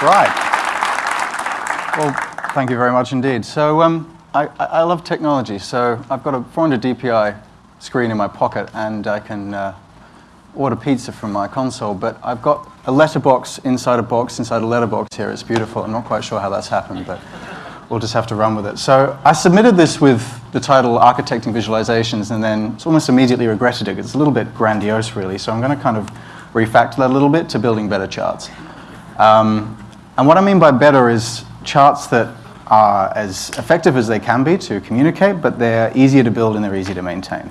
Right. Well, thank you very much indeed. So um, I, I, love technology. So I've got a 400 DPI screen in my pocket, and I can uh, order pizza from my console. But I've got a letterbox inside a box inside a letterbox here. It's beautiful. I'm not quite sure how that's happened, but we'll just have to run with it. So I submitted this with the title Architecting Visualizations, and then almost immediately regretted it. It's a little bit grandiose, really. So I'm going to kind of refactor that a little bit to building better charts. Um, and what I mean by better is charts that are as effective as they can be to communicate, but they're easier to build and they're easy to maintain.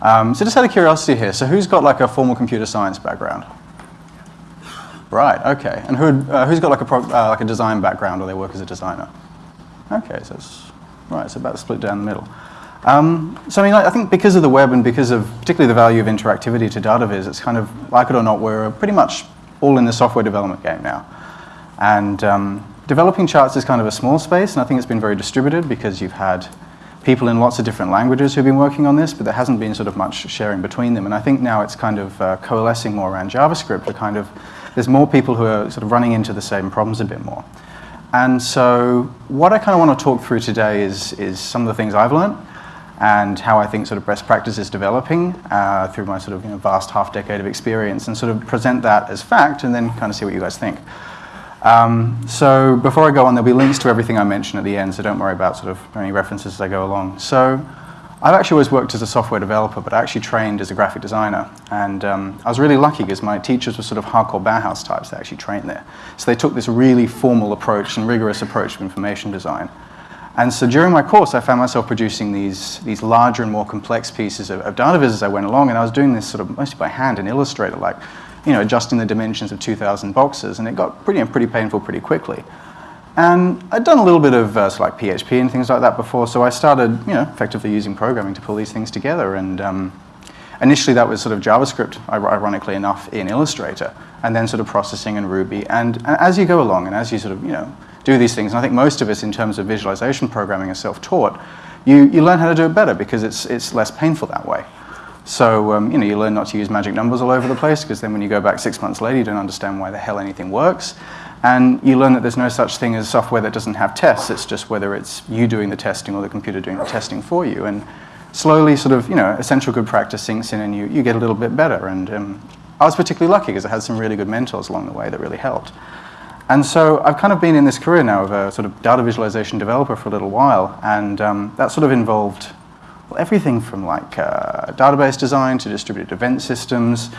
Um, so just out of curiosity here, so who's got like a formal computer science background? Right, okay. And who, uh, who's got like a, pro, uh, like a design background or they work as a designer? Okay, so it's, right, it's about split down the middle. Um, so I mean, I think because of the web and because of particularly the value of interactivity to data viz, it's kind of, like it or not, we're pretty much all in the software development game now. And um, developing charts is kind of a small space, and I think it's been very distributed because you've had people in lots of different languages who've been working on this, but there hasn't been sort of much sharing between them. And I think now it's kind of uh, coalescing more around JavaScript. To kind of, there's more people who are sort of running into the same problems a bit more. And so what I kind of want to talk through today is, is some of the things I've learned and how I think sort of best practice is developing uh, through my sort of you know, vast half decade of experience and sort of present that as fact and then kind of see what you guys think. Um, so before I go on, there'll be links to everything I mention at the end, so don't worry about sort of any references as I go along. So I've actually always worked as a software developer, but I actually trained as a graphic designer. And um, I was really lucky because my teachers were sort of hardcore Bauhaus types that actually trained there. So they took this really formal approach and rigorous approach to information design. And so during my course, I found myself producing these, these larger and more complex pieces of, of data viz as I went along, and I was doing this sort of mostly by hand in Illustrator, like, you know, adjusting the dimensions of 2,000 boxes, and it got pretty, pretty painful pretty quickly. And I'd done a little bit of uh, like PHP and things like that before, so I started, you know, effectively using programming to pull these things together. And um, initially that was sort of JavaScript, ironically enough, in Illustrator, and then sort of processing in Ruby. And as you go along, and as you sort of, you know, do these things. And I think most of us, in terms of visualization programming, are self-taught. You, you learn how to do it better because it's, it's less painful that way. So um, you know, you learn not to use magic numbers all over the place because then when you go back six months later, you don't understand why the hell anything works. And you learn that there's no such thing as software that doesn't have tests. It's just whether it's you doing the testing or the computer doing the testing for you. And slowly, sort of, you know, essential good practice sinks in and you, you get a little bit better. And um, I was particularly lucky because I had some really good mentors along the way that really helped. And so I've kind of been in this career now of a sort of data visualization developer for a little while, and um, that sort of involved well, everything from like uh, database design to distributed event systems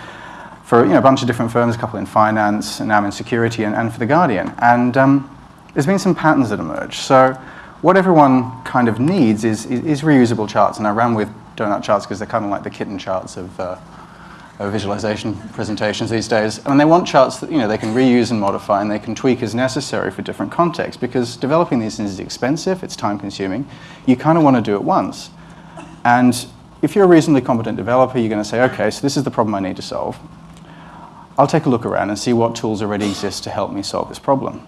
for you know, a bunch of different firms, a couple in finance, and now in security, and, and for The Guardian. And um, there's been some patterns that emerge. So what everyone kind of needs is, is, is reusable charts, and I ran with donut charts because they're kind of like the kitten charts of uh, visualization presentations these days. And they want charts that you know, they can reuse and modify and they can tweak as necessary for different contexts because developing these things is expensive, it's time consuming. You kind of want to do it once. And if you're a reasonably competent developer, you're going to say, okay, so this is the problem I need to solve. I'll take a look around and see what tools already exist to help me solve this problem.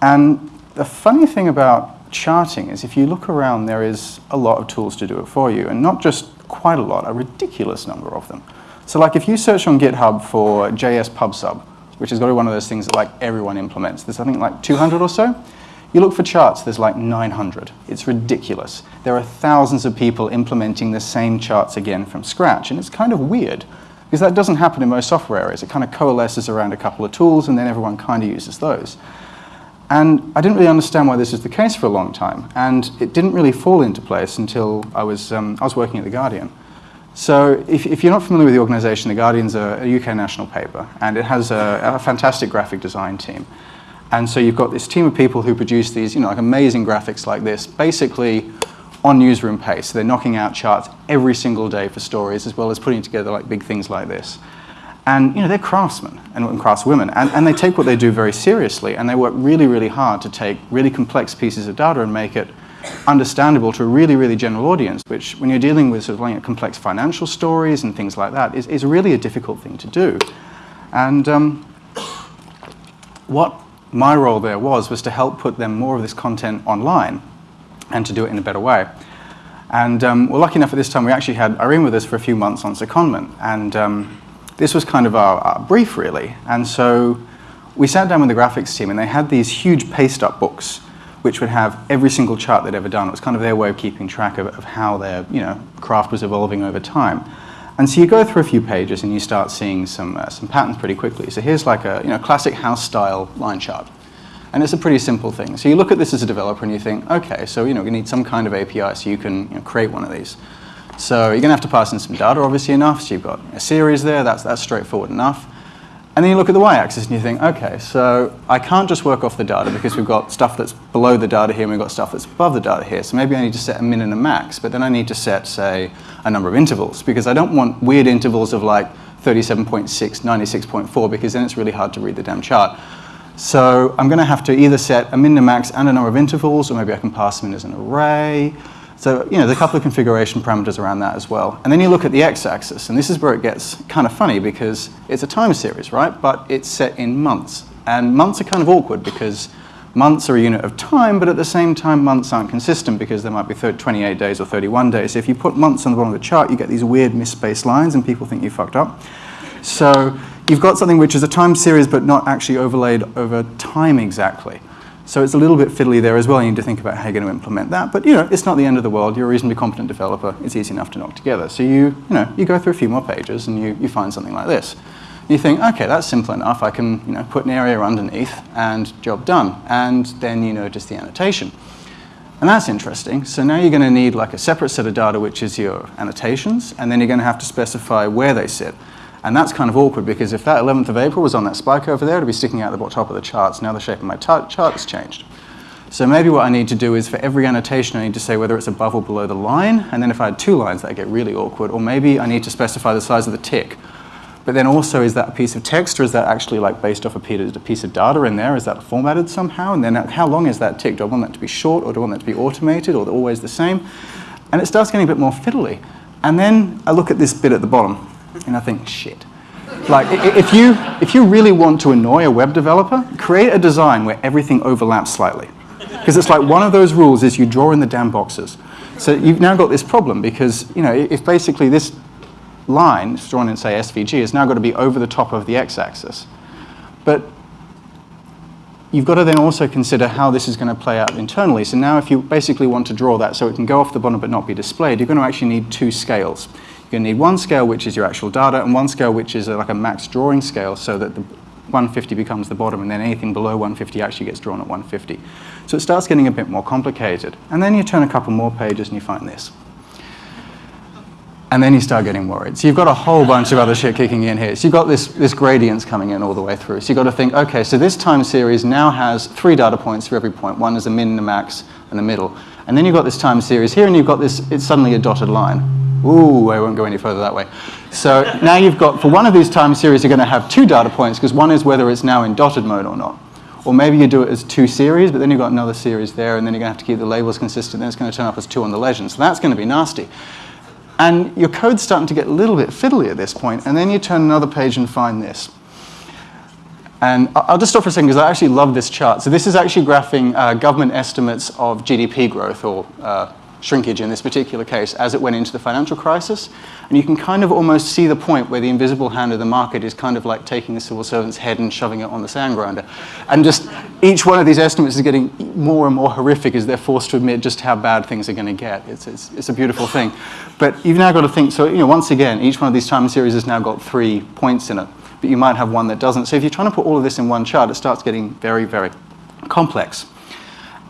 And the funny thing about charting is if you look around, there is a lot of tools to do it for you, and not just quite a lot, a ridiculous number of them. So like if you search on GitHub for JS PubSub, which has got to be one of those things that like everyone implements, there's I think like 200 or so. You look for charts, there's like 900. It's ridiculous. There are thousands of people implementing the same charts again from scratch, and it's kind of weird because that doesn't happen in most software areas. It kind of coalesces around a couple of tools and then everyone kind of uses those. And I didn't really understand why this is the case for a long time. And it didn't really fall into place until I was, um, I was working at The Guardian. So if, if, you're not familiar with the organization, The Guardian's a, a UK national paper, and it has a, a, fantastic graphic design team. And so you've got this team of people who produce these, you know, like amazing graphics like this, basically on newsroom pace. So they're knocking out charts every single day for stories, as well as putting together like big things like this. And you know, they're craftsmen and, craftswomen, and, and they take what they do very seriously, and they work really, really hard to take really complex pieces of data and make it understandable to a really, really general audience, which when you're dealing with sort of like complex financial stories and things like that, is, is really a difficult thing to do. And um, what my role there was, was to help put them more of this content online and to do it in a better way. And um, we're lucky enough at this time, we actually had Irene with us for a few months on secondment. And um, this was kind of our, our brief, really. And so we sat down with the graphics team and they had these huge paste up books which would have every single chart they'd ever done. It was kind of their way of keeping track of, of how their you know, craft was evolving over time. And so you go through a few pages and you start seeing some, uh, some patterns pretty quickly. So here's like a you know, classic house style line chart. And it's a pretty simple thing. So you look at this as a developer and you think, okay, so you know, we need some kind of API so you can you know, create one of these. So you're going to have to pass in some data, obviously enough. So you've got a series there. That's, that's straightforward enough. And then you look at the y-axis and you think, okay, so I can't just work off the data because we've got stuff that's below the data here and we've got stuff that's above the data here. So maybe I need to set a min and a max, but then I need to set, say, a number of intervals because I don't want weird intervals of like 37.6, 96.4 because then it's really hard to read the damn chart. So I'm going to have to either set a min and a max and a number of intervals, or maybe I can pass them in as an array. So, you know, there's a couple of configuration parameters around that as well. And then you look at the x-axis, and this is where it gets kind of funny because it's a time series, right? But it's set in months. And months are kind of awkward because months are a unit of time, but at the same time, months aren't consistent because there might be 30, 28 days or 31 days. So if you put months on the bottom of the chart, you get these weird misspaced lines, and people think you fucked up. So you've got something which is a time series, but not actually overlaid over time exactly. So it's a little bit fiddly there as well. You need to think about how you're going to implement that. But you know, it's not the end of the world. You're a reasonably competent developer. It's easy enough to knock together. So you, you, know, you go through a few more pages and you, you find something like this. You think, okay, that's simple enough. I can you know, put an area underneath and job done. And then you notice the annotation. And that's interesting. So now you're going to need like a separate set of data, which is your annotations. And then you're going to have to specify where they sit. And that's kind of awkward because if that 11th of April was on that spike over there, it'd be sticking out the top of the charts. Now the shape of my chart has changed. So maybe what I need to do is for every annotation, I need to say whether it's above or below the line. And then if I had two lines, that'd get really awkward. Or maybe I need to specify the size of the tick. But then also, is that a piece of text or is that actually like based off a piece of data in there? Is that formatted somehow? And then how long is that tick? Do I want that to be short or do I want that to be automated or always the same? And it starts getting a bit more fiddly. And then I look at this bit at the bottom and I think, shit. Like, if you, if you really want to annoy a web developer, create a design where everything overlaps slightly. Because it's like one of those rules is you draw in the damn boxes. So you've now got this problem because, you know, if basically this line, drawn in, say, SVG, has now got to be over the top of the x-axis. But you've got to then also consider how this is going to play out internally. So now if you basically want to draw that so it can go off the bottom but not be displayed, you're going to actually need two scales. You're going to need one scale, which is your actual data, and one scale, which is like a max drawing scale, so that the 150 becomes the bottom, and then anything below 150 actually gets drawn at 150. So it starts getting a bit more complicated. And then you turn a couple more pages and you find this. And then you start getting worried. So you've got a whole bunch of other shit kicking in here. So you've got this, this gradients coming in all the way through. So you've got to think, okay, so this time series now has three data points for every point. One is a min, a max, and a middle. And then you've got this time series here, and you've got this, it's suddenly a dotted line. Ooh, I won't go any further that way. So now you've got, for one of these time series, you're going to have two data points, because one is whether it's now in dotted mode or not. Or maybe you do it as two series, but then you've got another series there, and then you're going to have to keep the labels consistent, then it's going to turn up as two on the legend. So that's going to be nasty. And your code's starting to get a little bit fiddly at this point, and then you turn another page and find this. And I'll just stop for a second because I actually love this chart. So this is actually graphing uh, government estimates of GDP growth or uh, shrinkage in this particular case as it went into the financial crisis. And you can kind of almost see the point where the invisible hand of the market is kind of like taking the civil servant's head and shoving it on the sand grinder. And just each one of these estimates is getting more and more horrific as they're forced to admit just how bad things are going to get. It's, it's, it's a beautiful thing. But you've now got to think, so you know, once again, each one of these time series has now got three points in it. But you might have one that doesn't. So if you're trying to put all of this in one chart, it starts getting very, very complex.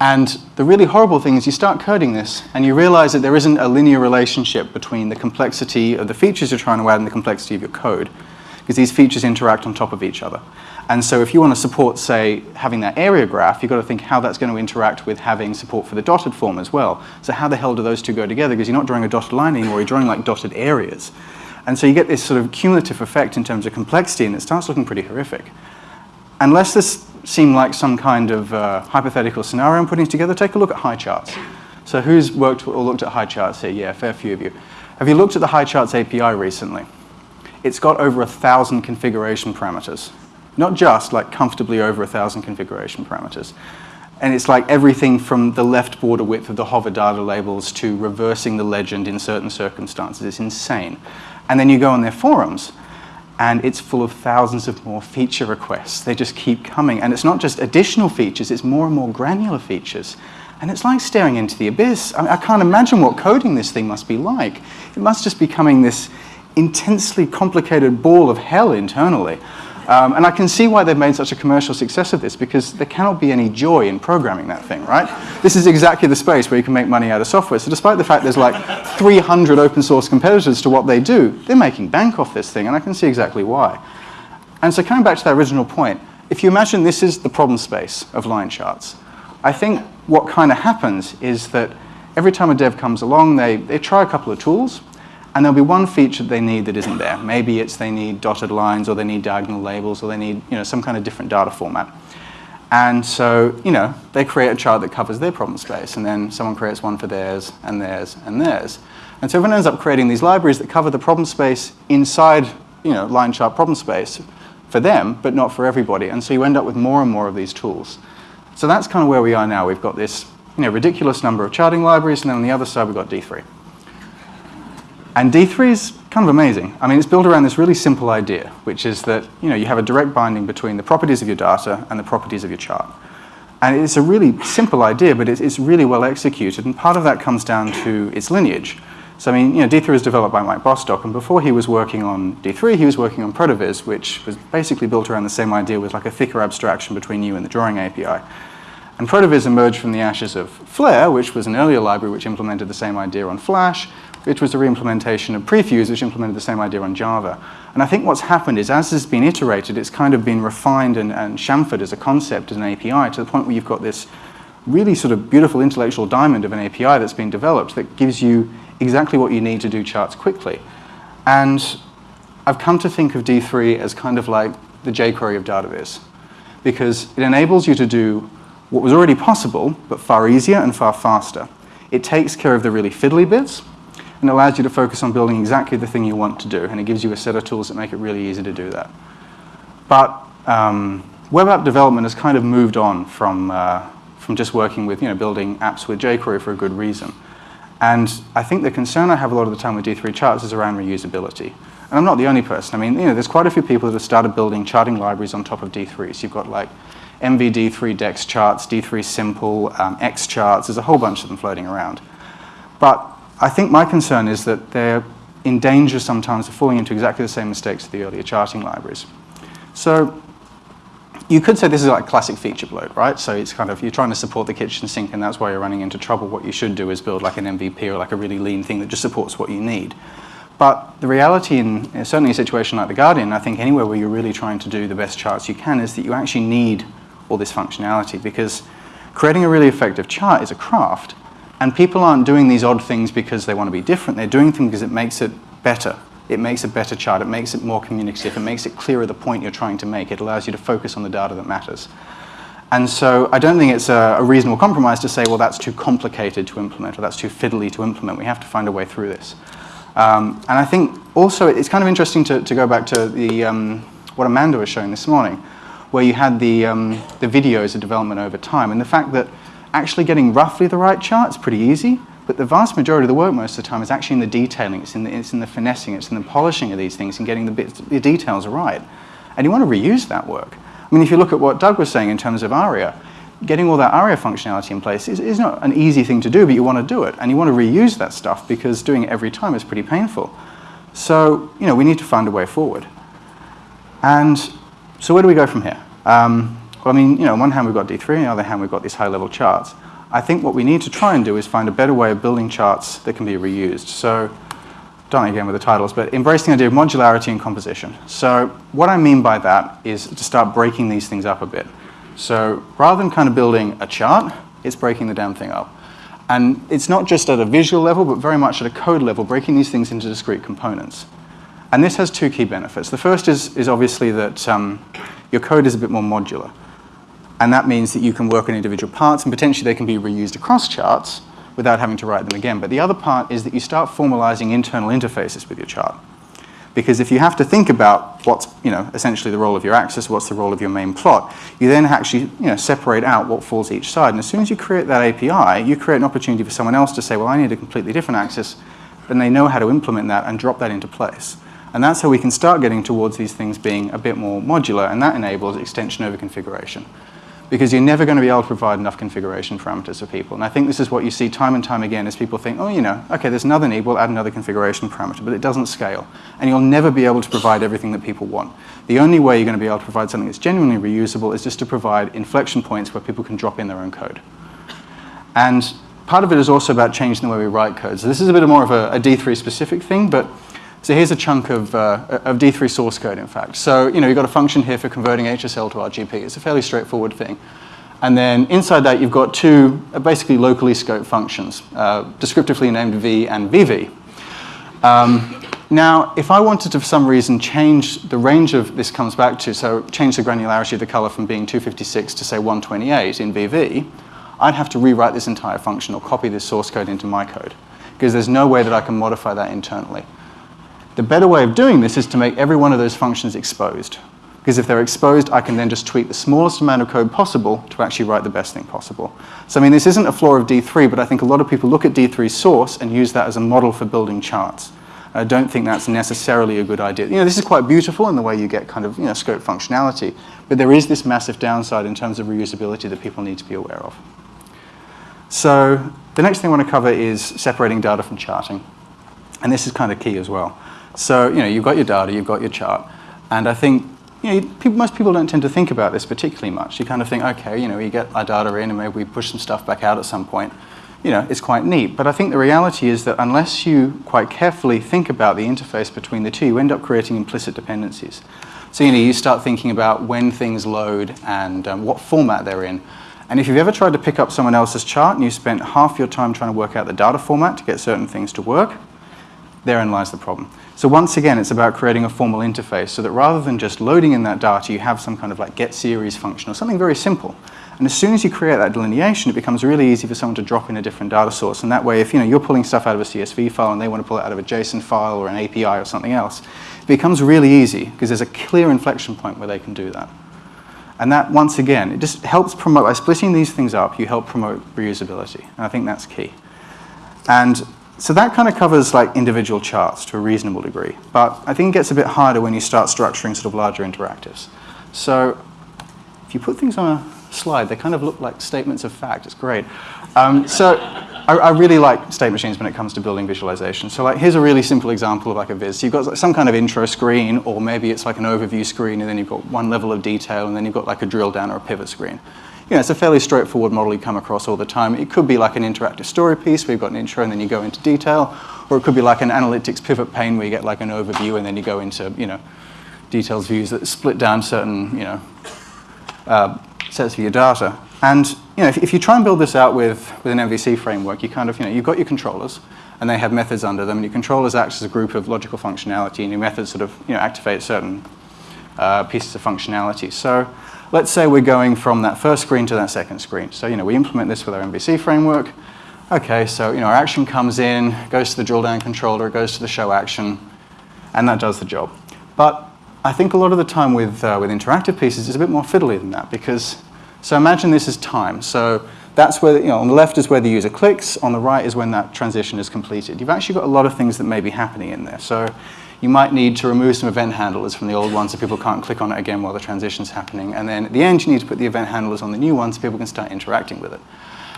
And the really horrible thing is you start coding this and you realize that there isn't a linear relationship between the complexity of the features you're trying to add and the complexity of your code because these features interact on top of each other. And so if you want to support, say, having that area graph, you've got to think how that's going to interact with having support for the dotted form as well. So how the hell do those two go together? Because you're not drawing a dotted line anymore, you're drawing like dotted areas. And so you get this sort of cumulative effect in terms of complexity, and it starts looking pretty horrific. Unless this seem like some kind of uh, hypothetical scenario I'm putting together, take a look at Highcharts. So who's worked or looked at Highcharts here? Yeah, a fair few of you. Have you looked at the Highcharts API recently? It's got over a thousand configuration parameters. Not just, like comfortably over a thousand configuration parameters. And it's like everything from the left border width of the hover data labels to reversing the legend in certain circumstances. It's insane. And then you go on their forums, and it's full of thousands of more feature requests. They just keep coming. And it's not just additional features, it's more and more granular features. And it's like staring into the abyss. I, mean, I can't imagine what coding this thing must be like. It must just be becoming this intensely complicated ball of hell internally. Um, and I can see why they've made such a commercial success of this, because there cannot be any joy in programming that thing, right? This is exactly the space where you can make money out of software. So despite the fact there's like 300 open source competitors to what they do, they're making bank off this thing, and I can see exactly why. And so coming back to that original point, if you imagine this is the problem space of line charts, I think what kind of happens is that every time a dev comes along, they, they try a couple of tools, and there'll be one feature that they need that isn't there. Maybe it's they need dotted lines or they need diagonal labels or they need you know, some kind of different data format. And so, you know, they create a chart that covers their problem space and then someone creates one for theirs and theirs and theirs. And so everyone ends up creating these libraries that cover the problem space inside, you know, line chart problem space for them, but not for everybody. And so you end up with more and more of these tools. So that's kind of where we are now. We've got this, you know, ridiculous number of charting libraries and then on the other side we've got D3. And D3 is kind of amazing. I mean, it's built around this really simple idea, which is that you, know, you have a direct binding between the properties of your data and the properties of your chart. And it's a really simple idea, but it's, it's really well executed, and part of that comes down to its lineage. So I mean, you know, D3 was developed by Mike Bostock, and before he was working on D3, he was working on Protovis, which was basically built around the same idea with like a thicker abstraction between you and the drawing API. And Protovis emerged from the ashes of Flare, which was an earlier library which implemented the same idea on Flash, which was a reimplementation of Prefuse, which implemented the same idea on Java. And I think what's happened is as has been iterated, it's kind of been refined and, and chamfered as a concept, as an API, to the point where you've got this really sort of beautiful intellectual diamond of an API that's been developed that gives you exactly what you need to do charts quickly. And I've come to think of D3 as kind of like the jQuery of DataViz, because it enables you to do what was already possible, but far easier and far faster. It takes care of the really fiddly bits, and allows you to focus on building exactly the thing you want to do. And it gives you a set of tools that make it really easy to do that. But um, web app development has kind of moved on from, uh, from just working with, you know, building apps with jQuery for a good reason. And I think the concern I have a lot of the time with D3 charts is around reusability. And I'm not the only person. I mean, you know, there's quite a few people that have started building charting libraries on top of D3s. You've got like NVD3 DEX charts, D3 simple, um, xCharts. There's a whole bunch of them floating around. But I think my concern is that they're in danger sometimes of falling into exactly the same mistakes as the earlier charting libraries. So you could say this is like classic feature bloat, right? So it's kind of, you're trying to support the kitchen sink and that's why you're running into trouble. What you should do is build like an MVP or like a really lean thing that just supports what you need. But the reality in certainly a situation like The Guardian, I think anywhere where you're really trying to do the best charts you can is that you actually need all this functionality because creating a really effective chart is a craft and people aren't doing these odd things because they want to be different. They're doing things because it makes it better. It makes a better chart. It makes it more communicative. It makes it clearer the point you're trying to make. It allows you to focus on the data that matters. And so I don't think it's a, a, reasonable compromise to say, well, that's too complicated to implement or that's too fiddly to implement. We have to find a way through this. Um, and I think also it's kind of interesting to, to go back to the, um, what Amanda was showing this morning, where you had the, um, the videos of development over time and the fact that actually getting roughly the right chart is pretty easy, but the vast majority of the work most of the time is actually in the detailing, it's in the, it's in the finessing, it's in the polishing of these things and getting the, bits, the details right. And you want to reuse that work. I mean, if you look at what Doug was saying in terms of ARIA, getting all that ARIA functionality in place is, is not an easy thing to do, but you want to do it. And you want to reuse that stuff because doing it every time is pretty painful. So, you know, we need to find a way forward. And so where do we go from here? Um, well, I mean, you know, on one hand we've got D3, on the other hand we've got these high-level charts. I think what we need to try and do is find a better way of building charts that can be reused. So, done again with the titles, but embracing the idea of modularity and composition. So what I mean by that is to start breaking these things up a bit. So rather than kind of building a chart, it's breaking the damn thing up. And it's not just at a visual level, but very much at a code level, breaking these things into discrete components. And this has two key benefits. The first is, is obviously that um, your code is a bit more modular. And that means that you can work on individual parts and potentially they can be reused across charts without having to write them again. But the other part is that you start formalizing internal interfaces with your chart. Because if you have to think about what's you know, essentially the role of your axis, what's the role of your main plot, you then actually you know, separate out what falls each side. And as soon as you create that API, you create an opportunity for someone else to say, well, I need a completely different axis. Then they know how to implement that and drop that into place. And that's how we can start getting towards these things being a bit more modular, and that enables extension over configuration. Because you're never going to be able to provide enough configuration parameters for people. And I think this is what you see time and time again as people think, oh, you know, okay, there's another need, we'll add another configuration parameter, but it doesn't scale. And you'll never be able to provide everything that people want. The only way you're going to be able to provide something that's genuinely reusable is just to provide inflection points where people can drop in their own code. And part of it is also about changing the way we write code. So this is a bit more of a a D3 specific thing, but so here's a chunk of, uh, of D3 source code, in fact. So you know, you've got a function here for converting HSL to RGB. It's a fairly straightforward thing. And then inside that, you've got two uh, basically locally scoped functions, uh, descriptively named v and vv. Um, now, if I wanted to, for some reason, change the range of this comes back to, so change the granularity of the color from being 256 to, say, 128 in VV, I'd have to rewrite this entire function or copy this source code into my code because there's no way that I can modify that internally. The better way of doing this is to make every one of those functions exposed. Because if they're exposed, I can then just tweak the smallest amount of code possible to actually write the best thing possible. So I mean, this isn't a flaw of D3, but I think a lot of people look at D3 source and use that as a model for building charts. I don't think that's necessarily a good idea. You know, this is quite beautiful in the way you get kind of, you know, scope functionality, but there is this massive downside in terms of reusability that people need to be aware of. So the next thing I want to cover is separating data from charting. And this is kind of key as well. So, you know, you've got your data, you've got your chart. And I think, you know, people, most people don't tend to think about this particularly much. You kind of think, okay, you know, we get our data in and maybe we push some stuff back out at some point. You know, it's quite neat. But I think the reality is that unless you quite carefully think about the interface between the two, you end up creating implicit dependencies. So, you know, you start thinking about when things load and um, what format they're in. And if you've ever tried to pick up someone else's chart and you spent half your time trying to work out the data format to get certain things to work, therein lies the problem. So once again, it's about creating a formal interface so that rather than just loading in that data, you have some kind of like get series function or something very simple. And as soon as you create that delineation, it becomes really easy for someone to drop in a different data source. And that way, if you know, you're pulling stuff out of a CSV file and they want to pull it out of a JSON file or an API or something else, it becomes really easy because there's a clear inflection point where they can do that. And that, once again, it just helps promote, by splitting these things up, you help promote reusability. And I think that's key. And so that kind of covers like individual charts to a reasonable degree. But I think it gets a bit harder when you start structuring sort of larger interactives. So if you put things on a slide, they kind of look like statements of fact. It's great. Um, so I, I, really like state machines when it comes to building visualization. So like, here's a really simple example of like a viz. So you've got like some kind of intro screen, or maybe it's like an overview screen, and then you've got one level of detail, and then you've got like a drill down or a pivot screen. You know, it's a fairly straightforward model you come across all the time. It could be like an interactive story piece where you've got an intro and then you go into detail, or it could be like an analytics pivot pane where you get like an overview and then you go into, you know, details views that split down certain, you know, uh, sets of your data. And you know, if, if, you try and build this out with, with an MVC framework, you kind of, you know, you've got your controllers, and they have methods under them, and your controllers act as a group of logical functionality, and your methods sort of, you know, activate certain uh, pieces of functionality. So let's say we're going from that first screen to that second screen. So, you know, we implement this with our MVC framework. Okay, so, you know, our action comes in, goes to the drill down controller, it goes to the show action, and that does the job. But I think a lot of the time with, uh, with interactive pieces, it's a bit more fiddly than that because so imagine this is time. So that's where, you know, on the left is where the user clicks, on the right is when that transition is completed. You've actually got a lot of things that may be happening in there. So you might need to remove some event handlers from the old ones so people can't click on it again while the transition's happening. And then at the end, you need to put the event handlers on the new ones so people can start interacting with it.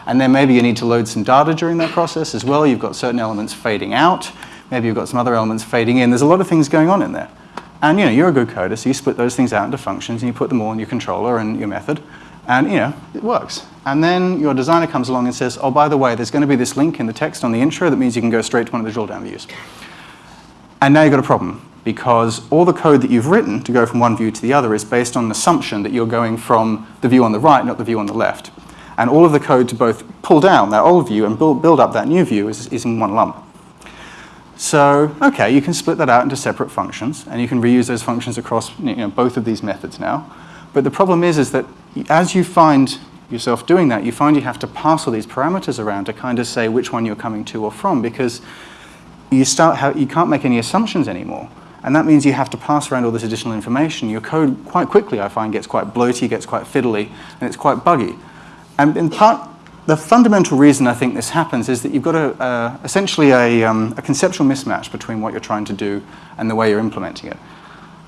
And then maybe you need to load some data during that process as well. You've got certain elements fading out. Maybe you've got some other elements fading in. There's a lot of things going on in there. And you know, you're a good coder, so you split those things out into functions and you put them all in your controller and your method. And you know, it works. And then your designer comes along and says, oh, by the way, there's going to be this link in the text on the intro that means you can go straight to one of the drill down views. And now you've got a problem because all the code that you've written to go from one view to the other is based on the assumption that you're going from the view on the right, not the view on the left. And all of the code to both pull down that old view and build, build up that new view is, is in one lump. So, okay, you can split that out into separate functions, and you can reuse those functions across you know, both of these methods now. But the problem is, is that as you find yourself doing that, you find you have to pass all these parameters around to kind of say which one you're coming to or from because you, start you can't make any assumptions anymore. And that means you have to pass around all this additional information. Your code quite quickly, I find, gets quite bloaty, gets quite fiddly, and it's quite buggy. And in part, the fundamental reason I think this happens is that you've got a, uh, essentially a, um, a, conceptual mismatch between what you're trying to do and the way you're implementing it.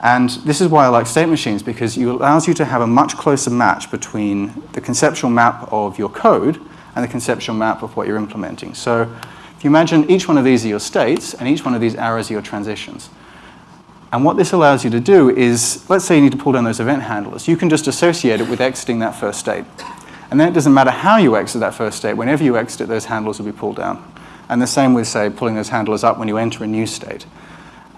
And this is why I like state machines, because it allows you to have a much closer match between the conceptual map of your code and the conceptual map of what you're implementing. So if you imagine each one of these are your states, and each one of these arrows are your transitions. And what this allows you to do is, let's say you need to pull down those event handlers. You can just associate it with exiting that first state. And then it doesn't matter how you exit that first state. Whenever you exit it, those handlers will be pulled down. And the same with, say, pulling those handlers up when you enter a new state.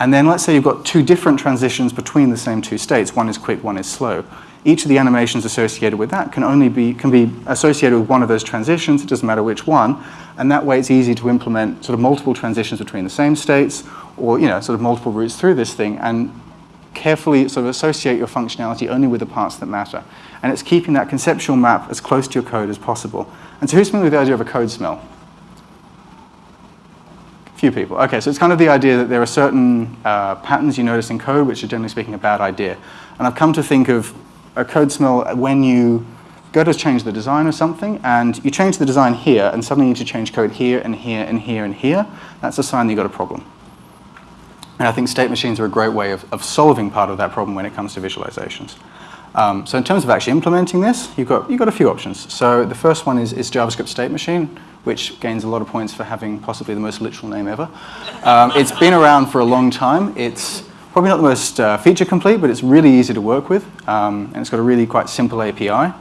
And then let's say you've got two different transitions between the same two states. One is quick, one is slow. Each of the animations associated with that can only be, can be associated with one of those transitions. It doesn't matter which one. And that way it's easy to implement sort of multiple transitions between the same states or, you know, sort of multiple routes through this thing and carefully sort of associate your functionality only with the parts that matter. And it's keeping that conceptual map as close to your code as possible. And so who's familiar with the idea of a code smell? Few people. Okay, so it's kind of the idea that there are certain uh, patterns you notice in code which are generally speaking a bad idea. And I've come to think of a code smell when you go to change the design of something and you change the design here and suddenly you need to change code here and here and here and here. That's a sign that you've got a problem. And I think state machines are a great way of, of solving part of that problem when it comes to visualizations. Um, so in terms of actually implementing this, you've got, you've got a few options. So the first one is, is JavaScript State Machine, which gains a lot of points for having possibly the most literal name ever. Um, it's been around for a long time. It's probably not the most uh, feature complete, but it's really easy to work with. Um, and it's got a really quite simple API.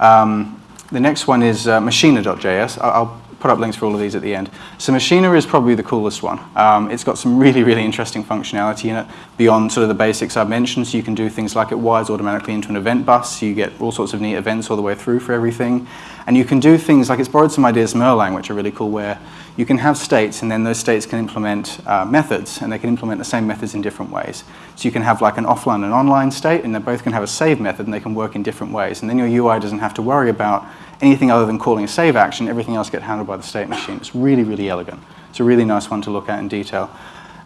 Um, the next one is uh, Machina.js. I'll put up links for all of these at the end. So Machina is probably the coolest one. Um, it's got some really, really interesting functionality in it beyond sort of the basics I've mentioned. So you can do things like it wires automatically into an event bus. So you get all sorts of neat events all the way through for everything. And you can do things like it's borrowed some ideas from Erlang, which are really cool, where you can have states and then those states can implement uh, methods and they can implement the same methods in different ways. So you can have like an offline and online state and they both can have a save method and they can work in different ways. And then your UI doesn't have to worry about anything other than calling a save action, everything else gets handled by the state machine. It's really, really elegant. It's a really nice one to look at in detail.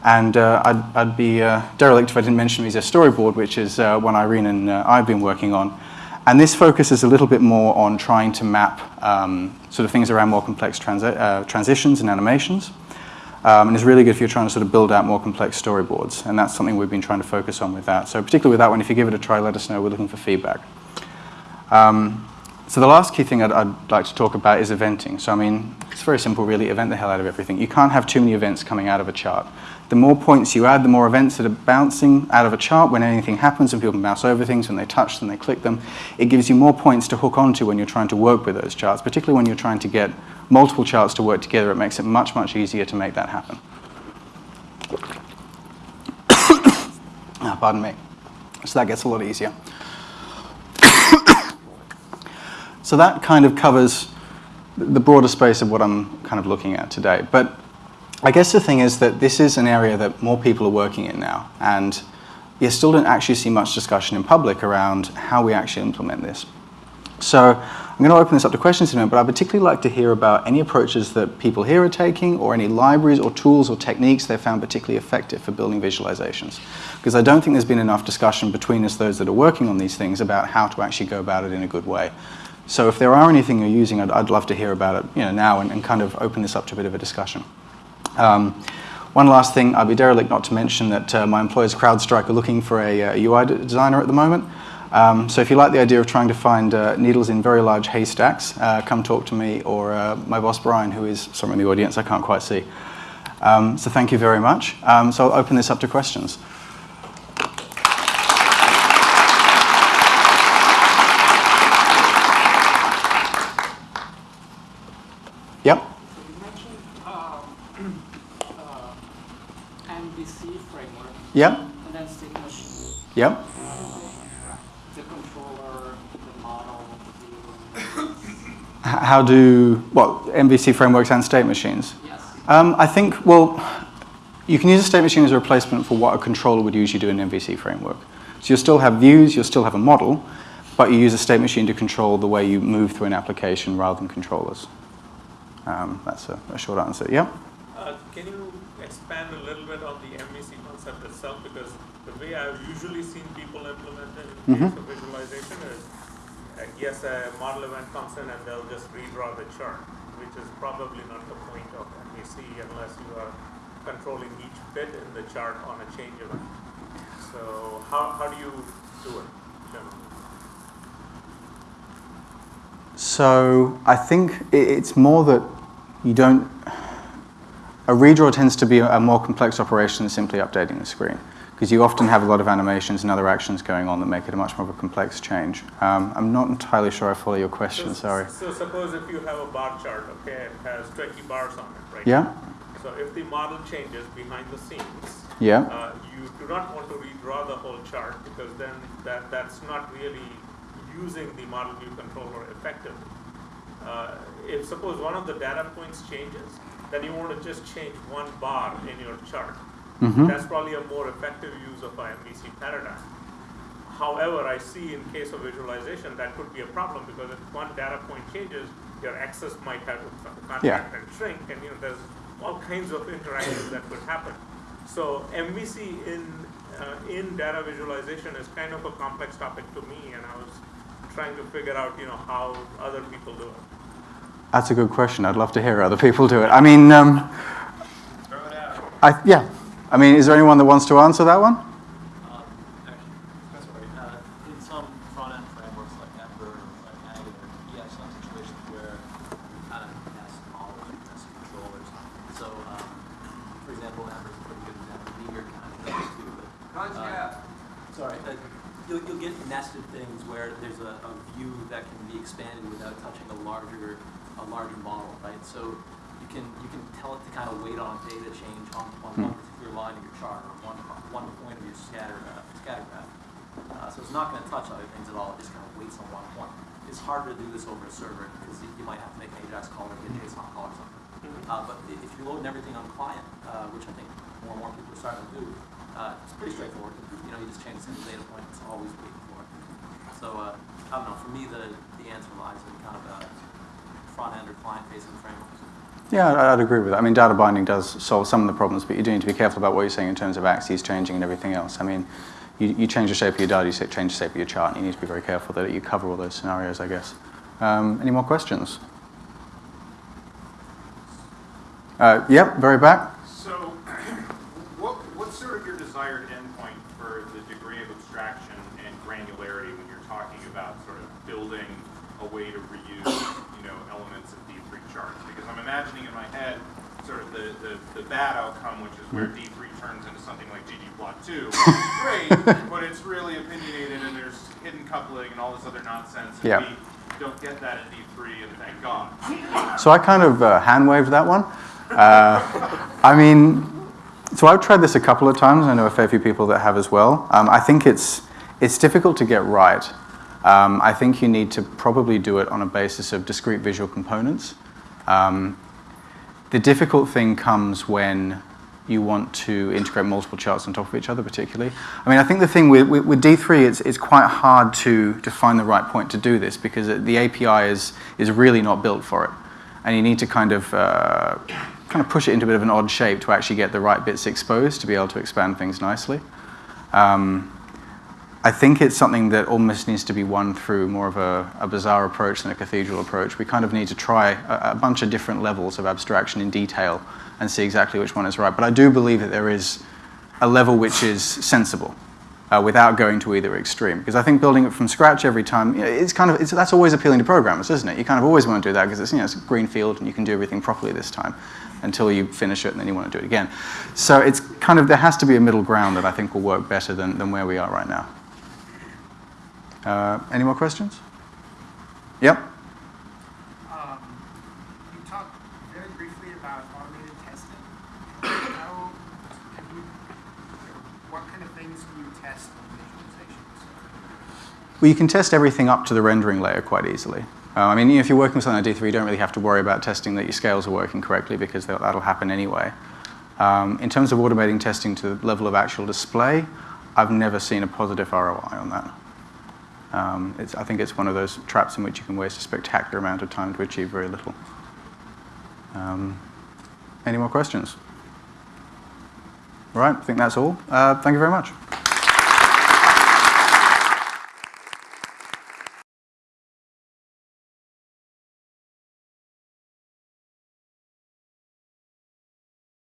And uh, I'd, I'd, be uh, derelict if I didn't mention Miso Storyboard, which is uh, one Irene and uh, I've been working on. And this focuses a little bit more on trying to map um, sort of things around more complex transi uh, transitions and animations. Um, and it's really good if you're trying to sort of build out more complex storyboards. And that's something we've been trying to focus on with that. So particularly with that one, if you give it a try, let us know. We're looking for feedback. Um, so the last key thing I'd, I'd, like to talk about is eventing. So I mean, it's very simple really, event the hell out of everything. You can't have too many events coming out of a chart. The more points you add, the more events that are bouncing out of a chart when anything happens and people mouse over things, when they touch them, they click them. It gives you more points to hook onto when you're trying to work with those charts, particularly when you're trying to get multiple charts to work together. It makes it much, much easier to make that happen. ah, pardon me. So that gets a lot easier. So that kind of covers the broader space of what I'm kind of looking at today. But I guess the thing is that this is an area that more people are working in now, and you still don't actually see much discussion in public around how we actually implement this. So I'm going to open this up to questions in a minute, but I'd particularly like to hear about any approaches that people here are taking or any libraries or tools or techniques they found particularly effective for building visualizations. Because I don't think there's been enough discussion between us, those that are working on these things, about how to actually go about it in a good way. So if there are anything you're using, I'd, I'd love to hear about it you know, now and, and, kind of open this up to a bit of a discussion. Um, one last thing, I'd be derelict not to mention that uh, my employers CrowdStrike are looking for a, a UI designer at the moment. Um, so if you like the idea of trying to find uh, needles in very large haystacks, uh, come talk to me or uh, my boss Brian, who is somewhere in the audience I can't quite see. Um, so thank you very much. Um, so I'll open this up to questions. Yep. So you mentioned um, uh, MVC Yep. And then state machine. Yep. the controller, the model, the How do, what, MVC frameworks and state machines? Yes. Um, I think, well, you can use a state machine as a replacement for what a controller would usually do in an MVC framework. So you'll still have views, you'll still have a model, but you use a state machine to control the way you move through an application rather than controllers. Um, that's a, a, short answer. Yeah? Uh, can you expand a little bit on the MVC concept itself? Because the way I've usually seen people implement it in mm -hmm. case of visualization is uh, yes, a model event comes in and they'll just redraw the chart, which is probably not the point of MVC unless you are controlling each bit in the chart on a change event. So how, how do you do it generally? So I think it's more that you don't. A redraw tends to be a more complex operation than simply updating the screen because you often have a lot of animations and other actions going on that make it a much more of a complex change. Um, I'm not entirely sure I follow your question. So- Sorry. So suppose if you have a bar chart, okay, it has 20 bars on it, right? Yeah. So if the model changes behind the scenes, Yeah. uh, you do not want to redraw the whole chart because then that, that's not really using the model view controller effectively. Uh, if suppose one of the data points changes, then you want to just change one bar in your chart. Mhm. That's probably a more effective use of MVC paradigm. However, I see in case of visualization, that could be a problem because if one data point changes, your access might have to con- Yeah. contract and shrink, and you know, there's all kinds of interactions that could happen. So MVC in, uh, in data visualization is kind of a complex topic to me, and I was trying to figure out, you know, how other people do it. That's a good question. I'd love to hear other people do it. I mean, um, I, yeah. I mean, is there anyone that wants to answer that one? Um, Actually, that's all right. Uh, In some front-end frameworks like Ember or like Angular, you have some situations where you kind of nest models or nest controllers. So, um, for example, Ember is a pretty good example. Meteor kind of does too. But, uh, Sorry. uh, You'll, you'll get nested things where there's a, a view that can be expanded without touching a larger, a larger model, right? So you can, you can tell it to kind of wait on a data change on, on one particular line of your chart or one, one point of your scatter, uh, scatter graph. Uh, so it's not going to touch other things at all. It just kind of waits on one point. It's harder to do this over a server because you might have to make an AJAX call or get a JSON call or something. Uh, but if you're loading everything on client, uh, which I think more and more people are starting to do, uh, it's pretty straightforward. You know, you just change a single data point. It's always waiting for it. So uh, I don't know. For me, the the answer lies in kind of a front end or client facing frameworks. Yeah, I'd agree with that. I mean, data binding does solve some of the problems, but you do need to be careful about what you're saying in terms of axes changing and everything else. I mean, you, you change the shape of your data, you change the shape of your chart, and you need to be very careful that you cover all those scenarios, I guess. Um, any more questions? Uh, yep, very back. So, what, what's sort of your desired endpoint for the degree of abstraction and granularity when you're talking about sort of building a way to reuse, you know, elements of D3 charts? Because I'm imagining in my head sort of the, the, the bad outcome, which is where D3 turns into something like ggplot2. Great, but it's really opinionated and there's hidden coupling and all this other nonsense. And Yeah. we don't get that in D3, and thank God. So I kind of uh, hand waved that one. Uh, I mean, so I've tried this a couple of times. I know a fair few people that have as well. Um, I think it's it's difficult to get right. Um, I think you need to probably do it on a basis of discrete visual components. Um, the difficult thing comes when you want to integrate multiple charts on top of each other, particularly. I mean, I think the thing with, with, with D3, it's, it's quite hard to, to find the right point to do this because the API is, is really not built for it. And you need to kind of, uh, kind of push it into a bit of an odd shape to actually get the right bits exposed to be able to expand things nicely. Um, I think it's something that almost needs to be won through more of a, a bazaar approach than a cathedral approach. We kind of need to try a, a bunch of different levels of abstraction in detail and see exactly which one is right. But I do believe that there is a level which is sensible uh, without going to either extreme. Because I think building it from scratch every time, you know, it's kind of, it's, that's always appealing to programmers, isn't it? You kind of always want to do that because it's, you know, it's a green field and you can do everything properly this time until you finish it and then you want to do it again. So it's kind of, there has to be a middle ground that I think will work better than, than where we are right now. Uh, any more questions? Yep. Um, you talked very briefly about automated testing. How you, what kind of things you test visualizations? Well, you can test everything up to the rendering layer quite easily. Uh, I mean, if you're working with something like D3, you don't really have to worry about testing that your scales are working correctly because that- that'll happen anyway. Um, in terms of automating testing to the level of actual display, I've never seen a positive ROI on that. Um, it's, I think it's one of those traps in which you can waste a spectacular amount of time to achieve very little. Um, any more questions? All right, I think that's all. Uh, thank you very much.